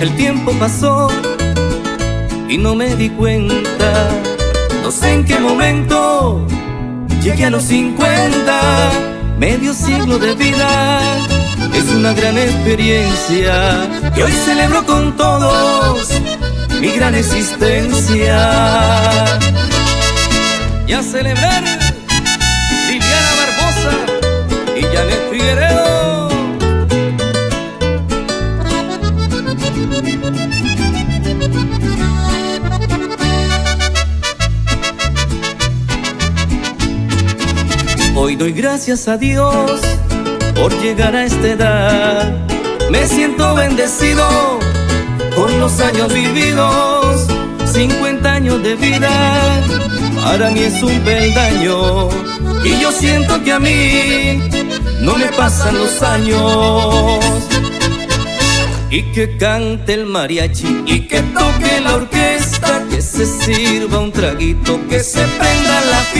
El tiempo pasó y no me di cuenta. No sé en qué momento llegué a los 50, medio siglo de vida. Es una gran experiencia y hoy celebro con todos mi gran existencia. Y celebrar Hoy doy gracias a Dios por llegar a esta edad. Me siento bendecido con los años vividos. 50 años de vida, para mí es un peldaño. Y yo siento que a mí no me pasan los años. Y que cante el mariachi y que toque la orquesta, que se sirva un traguito, que se prenda la fiesta,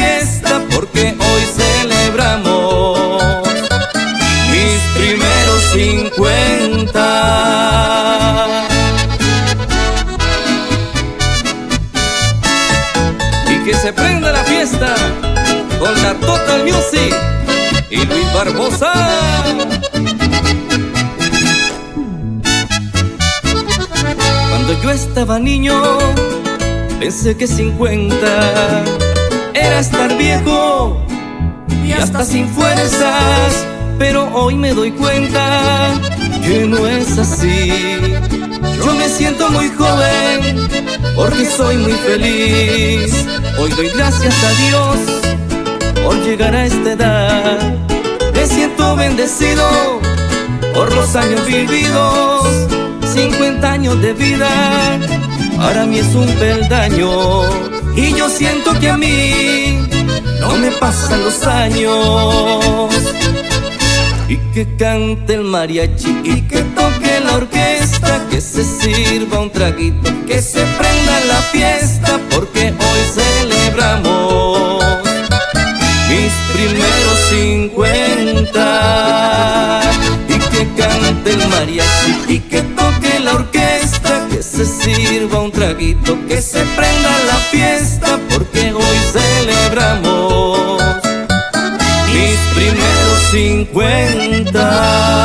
que se prenda la fiesta con la Total Music y Luis Barbosa. Cuando yo estaba niño, pensé que 50 era estar viejo y hasta sin fuerzas. Pero hoy me doy cuenta que no es así. Yo me siento muy joven porque soy muy feliz. Hoy doy gracias a Dios por llegar a esta edad. Me siento bendecido por los años vividos. 50 años de vida, para mí es un peldaño. Y yo siento que a mí no me pasan los años. Y que cante el mariachi y que toque la orquesta, que se sirva un traguito, que se prenda la fiesta porque hoy celebramos mis primeros 50 y que cante el mariachi y que toque la orquesta, que se sirva un traguito, que se prenda la fiesta porque hoy celebramos mis primeros 50.